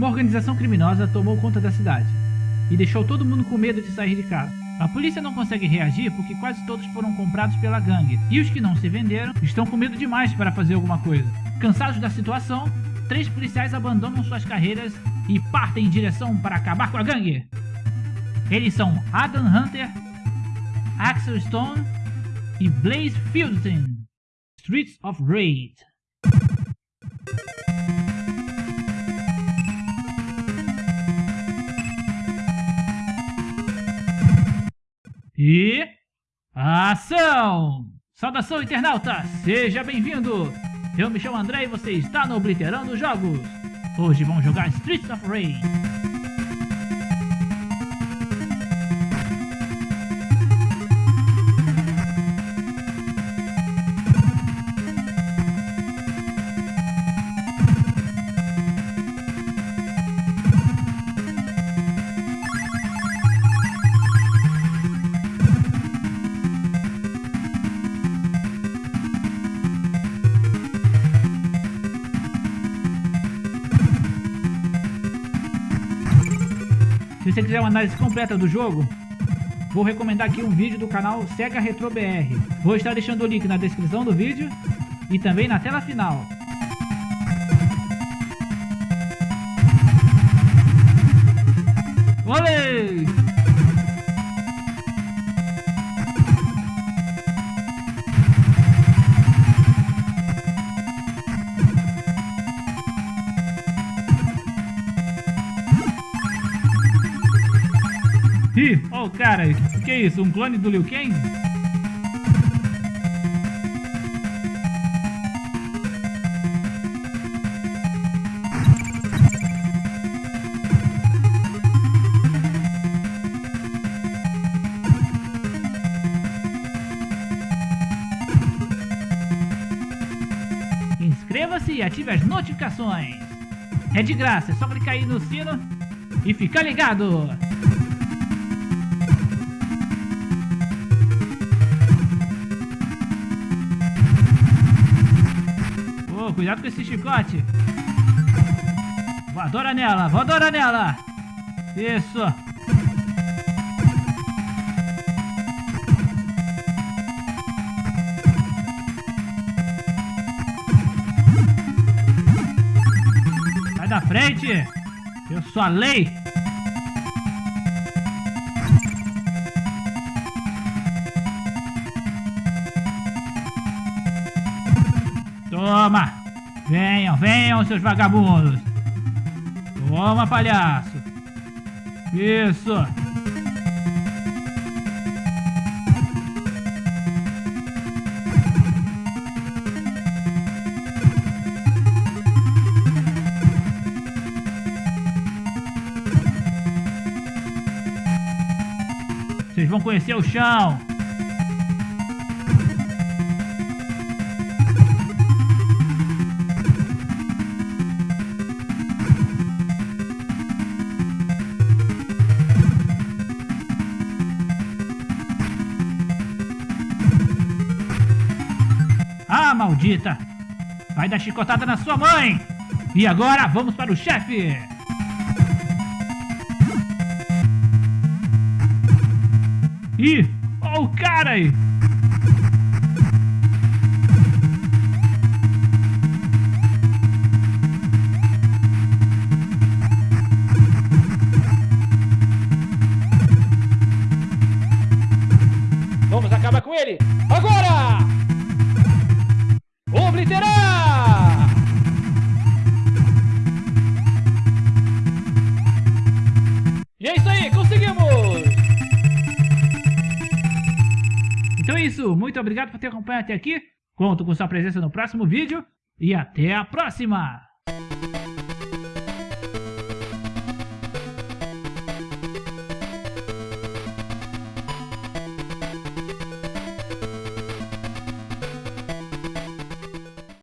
Uma organização criminosa tomou conta da cidade e deixou todo mundo com medo de sair de casa. A polícia não consegue reagir porque quase todos foram comprados pela gangue, e os que não se venderam estão com medo demais para fazer alguma coisa. Cansados da situação, três policiais abandonam suas carreiras e partem em direção para acabar com a gangue. Eles são Adam Hunter, Axel Stone e Blaze Fielding. Streets of Rage. E... Ação! Saudação internauta, seja bem-vindo! Eu me chamo André e você está no Obliterando Jogos. Hoje vamos jogar Streets of Rage. Se você quiser uma análise completa do jogo, vou recomendar aqui um vídeo do canal Sega Retro BR. Vou estar deixando o link na descrição do vídeo e também na tela final. Olê! Ih, o cara, que é isso? Um clone do Liu Kang? Inscreva-se e ative as notificações. É de graça, é só clicar aí no sino e ficar ligado. Cuidado com esse chicote. Voadora nela, voadora nela. Isso. Sai da frente. Eu sou a lei. Toma! Venham, venham, seus vagabundos! Toma, palhaço! Isso! Vocês vão conhecer o chão! Maldita! Vai dar chicotada na sua mãe! E agora vamos para o chefe! Ih, o cara aí! Vamos acabar com ele! Agora! Obliterar! E é isso aí, conseguimos! Então é isso, muito obrigado por ter acompanhado até aqui. Conto com sua presença no próximo vídeo e até a próxima!